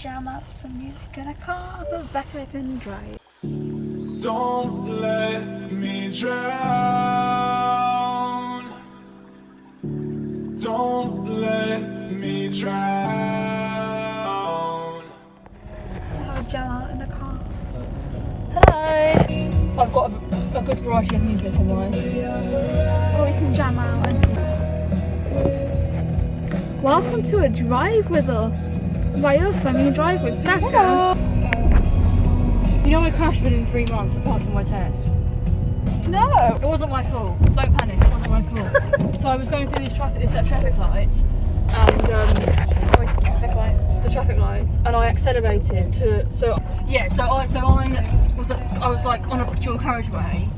jam out some music in a car, but back I can drive. Don't let me drown. Don't let me drown. Have a jam out in the car. Hello. I've got a, a good variety of music on mine. Or we can jam out and Welcome to a drive with us. By us, I mean drive with Becca. You know I crashed within three months of passing my test. No. It wasn't my fault. Don't panic. It wasn't my fault. so I was going through these traffic, these traffic lights, and um, the traffic lights? the traffic lights, and I accelerated to. So yeah. So I so I was I was like on a dual carriageway,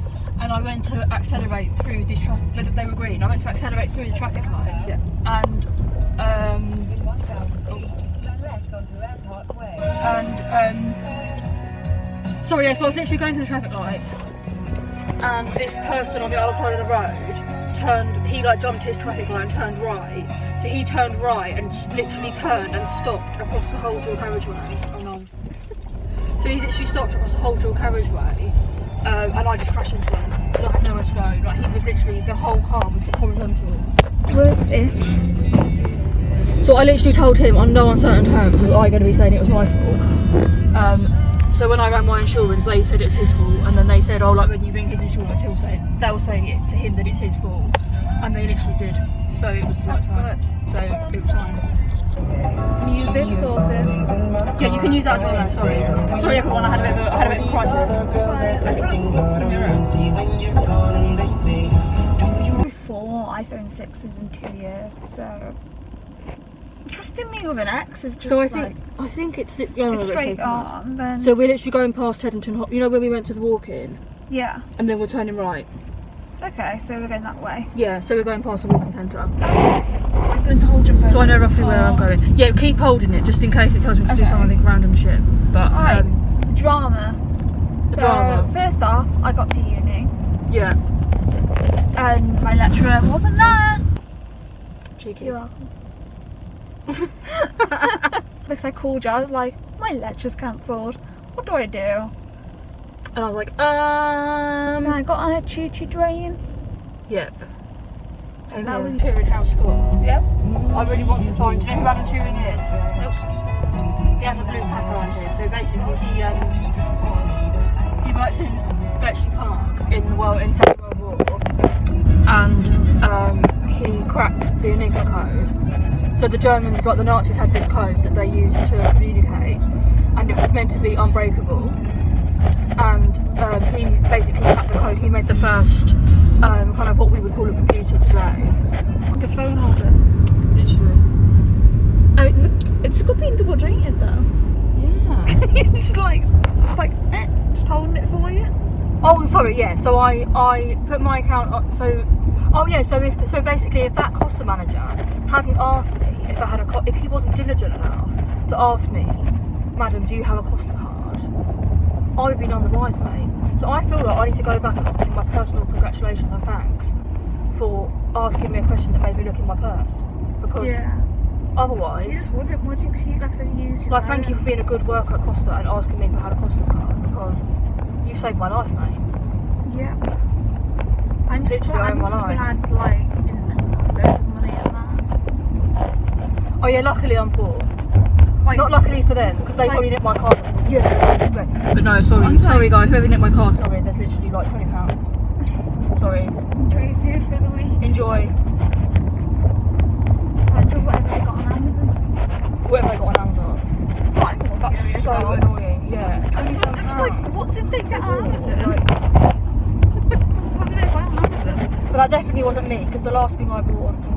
and I went to accelerate through these traffic. They were green. I went to accelerate through the traffic lights. Yeah. And Sorry, yeah. So I was literally going through the traffic lights, and this person on the other side of the road turned. He like jumped his traffic light and turned right. So he turned right and literally turned and stopped across the whole dual carriageway. Oh no. So he literally stopped across the whole dual carriageway, um, and I just crashed into him because I had nowhere to go. Like he was literally the whole car was horizontal. Works-ish. So I literally told him on no uncertain terms was I going to be saying it was my fault. Um, so when I ran my insurance, they said it's his fault, and then they said, oh, like when you ring his insurance, he'll say they'll say it to him that it's his fault, and they literally did. So it was That's like, So it was fine. Music sorted. Yeah, you can use that as well now. Sorry, sorry everyone. I had a bit of a, I had a bit of a crisis. Four iPhone 6s in two years, so trusting me with an axe is just So I like think I think it's, it's it's straight arm. Then So we're literally going past Teddington. You know when we went to the walk-in, yeah, and then we're turning right. okay, so we're going that way. Yeah, so we're going past the walk-in centre. I still need to hold your phone. So I know roughly where I'm going. Yeah, keep holding it just in case it tells me to do Okay. something random shit. But Alright. um, Drama. So drama. first off, I got to uni yeah, and my lecturer wasn't there. cheeky. You're welcome. Because I called you, I was like, my lecture's cancelled. What do I do? And I was like, um, And I got on a choo choo train. yep. And that Yeah. was Turing House School. Yep. I really want to find. Do you know who Alan Turing is? Nope. He has a blue plaque around here. So basically, he um, he works in Bletchley Park in the world in Second World War, and um, he cracked the Enigma code. So the Germans, like the Nazis, had this code that they used to communicate, and it was meant to be unbreakable. And um, he basically cracked the code. He made the first um, kind of what we would call a computer today. Like a phone holder. Literally. Oh, look, it's good being double jointed though. Yeah. it's like, it's like, eh, just holding it for you. Oh, sorry. Yeah. So I I put my account on. So oh yeah. So if so basically if that Costa manager hadn't asked me if I had a if he wasn't diligent enough to ask me, Madam, do you have a Costa card? I would be none the wiser, mate. So I feel like I need to go back and offer him my personal congratulations and thanks for asking me a question that made me look in my purse because Yeah. otherwise. You just wouldn't, would you? you like I said, you use your Like, thank you for being a good worker at Costa and asking me if I had a Costa's card because you saved my life, mate. Yeah. I'm just, Literally, I'm I'm just alive. glad, like, loads of money in that. Oh yeah, luckily I'm poor. Like, Not luckily for them because they Like- probably nicked my card. Yeah. But no, sorry, I'm sorry like- guys, whoever nicked my card, sorry, there's literally like twenty pounds. Sorry. enjoy your food for the week. Enjoy Enjoy whatever they got on Amazon. whatever I got on Amazon. I thought. That's That's so annoying. Yeah. I'm just, I'm just like, what did they get on Amazon? Like, what did they buy on Amazon? but that definitely wasn't me because the last thing I bought on.